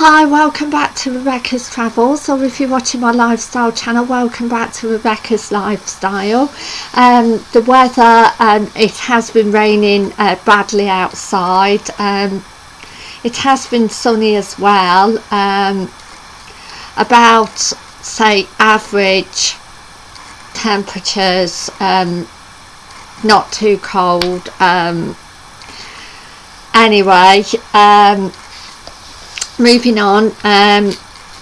Hi, welcome back to Rebecca's Travels, or if you're watching my lifestyle channel, welcome back to Rebecca's Lifestyle. Um, the weather, um, it has been raining uh, badly outside. Um, it has been sunny as well. Um, about, say, average temperatures, um, not too cold. Um, anyway, moving on um,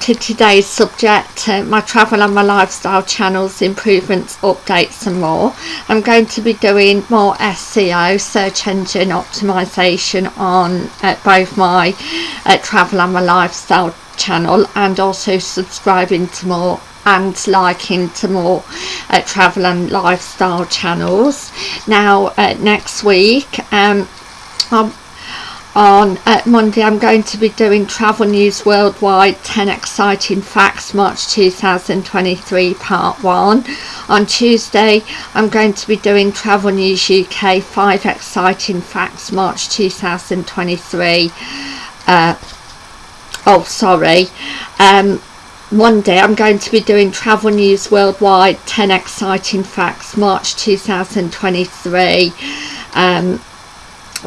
to today's subject uh, my travel and my lifestyle channels improvements updates and more. I'm going to be doing more SEO search engine optimization on uh, both my uh, travel and my lifestyle channel and also subscribing to more and liking to more uh, travel and lifestyle channels. Now uh, next week um, I'm on Monday I'm going to be doing Travel News Worldwide 10 Exciting Facts March 2023 Part 1. On Tuesday I'm going to be doing Travel News UK 5 Exciting Facts March 2023. Uh, oh sorry. Um, Monday I'm going to be doing Travel News Worldwide 10 Exciting Facts March 2023. Um,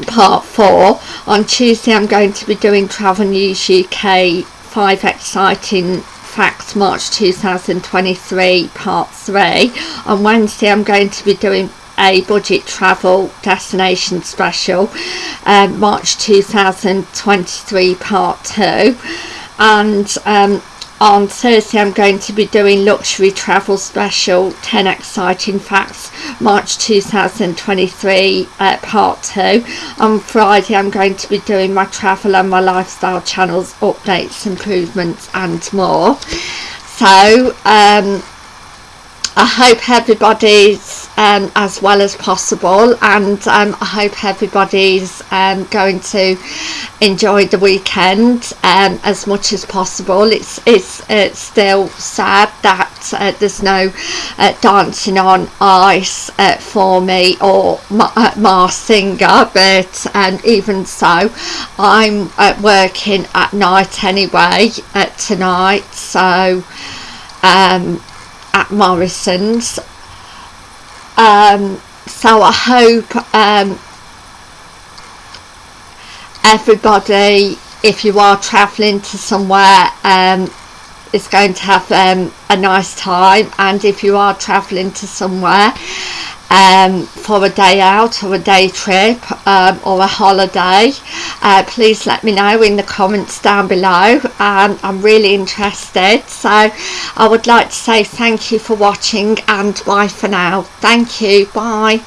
part four. On Tuesday I'm going to be doing Travel News UK 5 exciting facts March 2023 part 3 on Wednesday I'm going to be doing a budget travel destination special um, March 2023 part 2 and um, on Thursday I'm going to be doing luxury travel special 10 exciting facts March 2023 uh, part 2 on Friday I'm going to be doing my travel and my lifestyle channels updates improvements and more. So um, I hope everybody's um, as well as possible. And um, I hope everybody's um, going to enjoy the weekend um, as much as possible. It's, it's, it's still sad that uh, there's no uh, dancing on ice uh, for me or uh, Masked Singer. But um, even so I'm uh, working at night anyway uh, tonight. So um, at Morrison's um, so I hope um, everybody if you are travelling to somewhere um, is going to have um, a nice time. And if you are travelling to somewhere um, for a day out or a day trip um, or a holiday. Uh, please let me know in the comments down below. Um, I'm really interested. So I would like to say thank you for watching and bye for now. Thank you. Bye